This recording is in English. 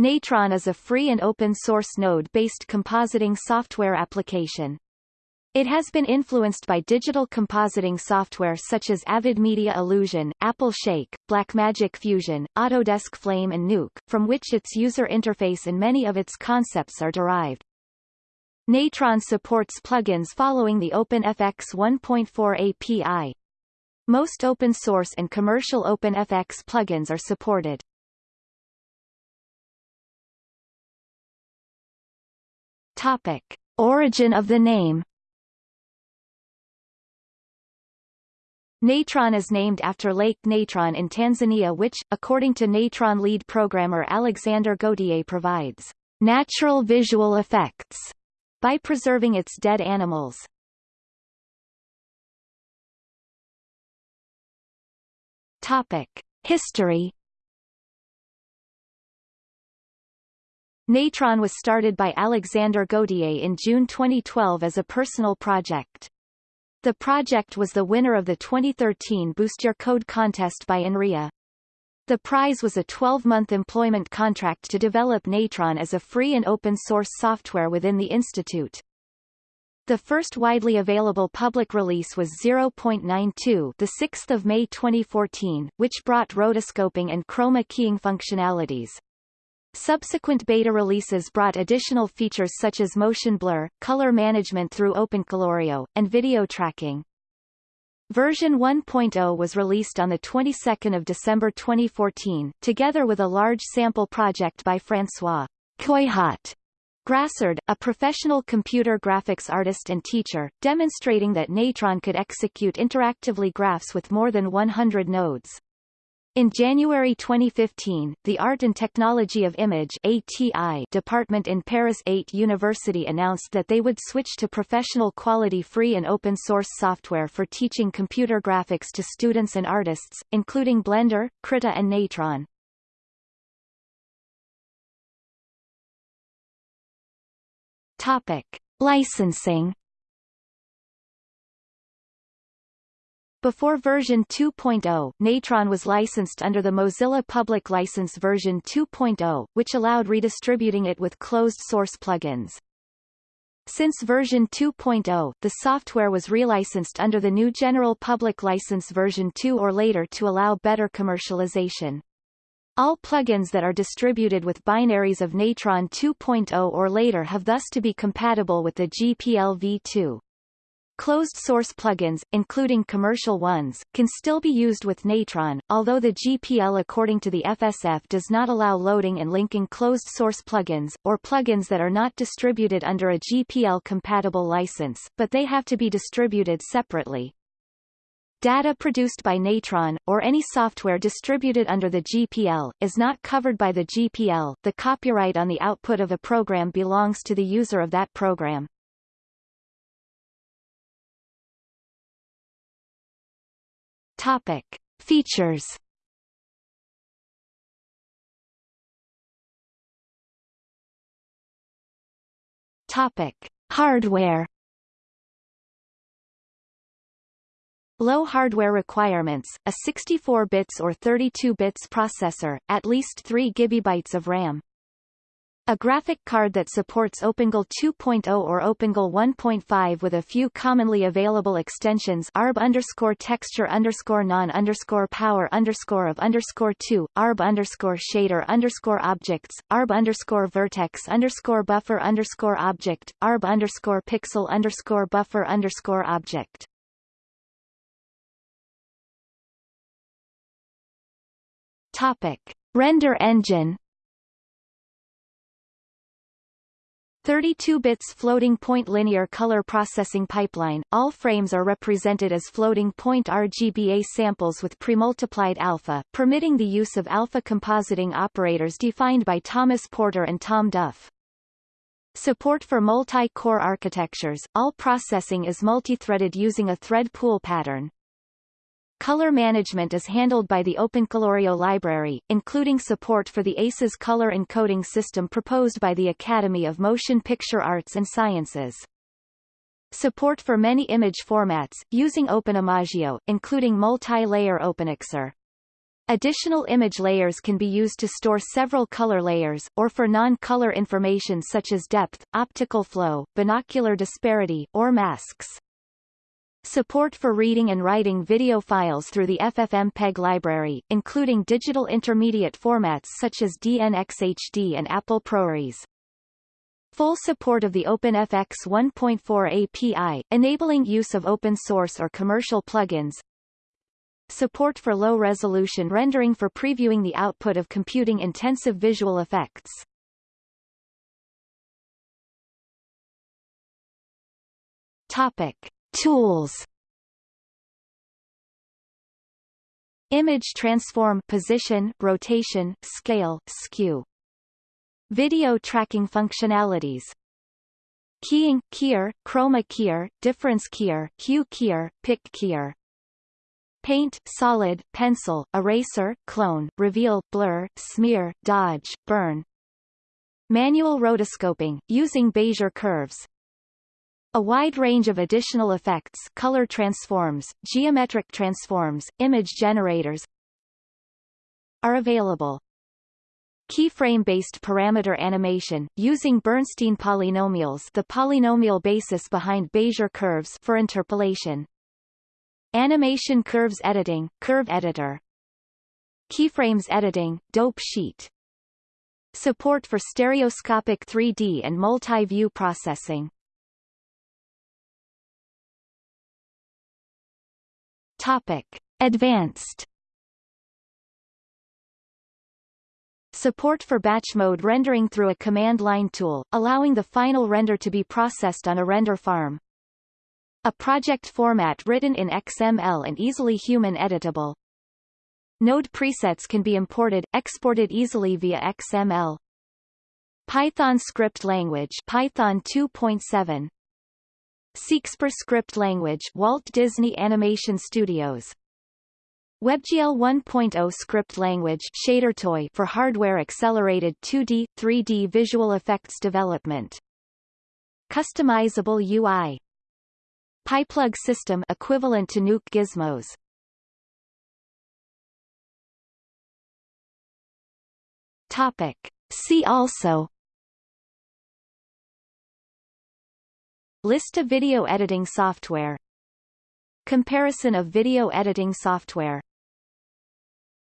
Natron is a free and open-source node-based compositing software application. It has been influenced by digital compositing software such as Avid Media Illusion, Apple Shake, Blackmagic Fusion, Autodesk Flame and Nuke, from which its user interface and many of its concepts are derived. Natron supports plugins following the OpenFX 1.4 API. Most open source and commercial OpenFX plugins are supported. Topic. Origin of the name Natron is named after Lake Natron in Tanzania which, according to Natron lead programmer Alexander Gauthier provides natural visual effects by preserving its dead animals. Topic. History Natron was started by Alexander Gauthier in June 2012 as a personal project. The project was the winner of the 2013 Boost Your Code contest by INRIA. The prize was a 12-month employment contract to develop Natron as a free and open-source software within the institute. The first widely available public release was 0.92 the 6th of May 2014, which brought rotoscoping and chroma keying functionalities. Subsequent beta releases brought additional features such as motion blur, color management through OpenColorIO, and video tracking. Version 1.0 was released on the 22nd of December 2014, together with a large sample project by François CoyHot Grassard, a professional computer graphics artist and teacher, demonstrating that Natron could execute interactively graphs with more than 100 nodes. In January 2015, the Art and Technology of Image ATI department in Paris 8 University announced that they would switch to professional quality free and open source software for teaching computer graphics to students and artists, including Blender, Krita and Natron. Topic. Licensing Before version 2.0, Natron was licensed under the Mozilla Public License version 2.0, which allowed redistributing it with closed-source plugins. Since version 2.0, the software was relicensed under the GNU General Public License version 2 or later to allow better commercialization. All plugins that are distributed with binaries of Natron 2.0 or later have thus to be compatible with the GPL v2. Closed-source plugins, including commercial ones, can still be used with Natron, although the GPL according to the FSF does not allow loading and linking closed-source plugins, or plugins that are not distributed under a GPL-compatible license, but they have to be distributed separately. Data produced by Natron, or any software distributed under the GPL, is not covered by the GPL. The copyright on the output of a program belongs to the user of that program. Topic. Features Topic. Hardware Low hardware requirements, a 64 bits or 32 bits processor, at least 3 GB of RAM. A graphic card that supports OpenGL 2.0 or OpenGL 1.5 with a few commonly available extensions ARB underscore texture underscore non underscore power underscore of underscore 2, ARB underscore shader underscore objects, ARB underscore vertex underscore buffer underscore object, ARB underscore pixel underscore buffer underscore object. Topic. Render engine 32 bits floating point linear color processing pipeline, all frames are represented as floating point RGBA samples with premultiplied alpha, permitting the use of alpha compositing operators defined by Thomas Porter and Tom Duff. Support for multi-core architectures, all processing is multi-threaded using a thread pool pattern. Color management is handled by the OpenColorIO library, including support for the ACES color encoding system proposed by the Academy of Motion Picture Arts and Sciences. Support for many image formats, using OpenImageIO, including multi-layer OpenEXR. Additional image layers can be used to store several color layers, or for non-color information such as depth, optical flow, binocular disparity, or masks. Support for reading and writing video files through the FFmpeg library, including digital intermediate formats such as DNxHD and Apple ProRes. Full support of the OpenFX 1.4 API, enabling use of open source or commercial plugins, Support for low-resolution rendering for previewing the output of computing-intensive visual effects. Topic. Tools Image transform position, rotation, scale, skew. Video tracking functionalities Keying, keyer, chroma keyer, difference keyer, hue keyer, pick keyer paint, solid, pencil, eraser, clone, reveal, blur, smear, dodge, burn. Manual rotoscoping, using Bezier curves. A wide range of additional effects color transforms, geometric transforms, image generators are available. Keyframe-based parameter animation, using Bernstein polynomials the polynomial basis behind Bezier curves for interpolation. Animation Curves Editing, Curve Editor Keyframes Editing, Dope Sheet Support for stereoscopic 3D and multi-view processing Topic. Advanced Support for batch mode rendering through a command line tool, allowing the final render to be processed on a render farm. A project format written in XML and easily human editable. Node presets can be imported, exported easily via XML. Python script language Python 2.7 SeExpr script language Walt Disney Animation Studios WebGL 1.0 script language ShaderToy for hardware accelerated 2D, 3D visual effects development. Customizable UI PyPlug system equivalent to Nuke gizmos. Topic. See also List of video editing software. Comparison of video editing software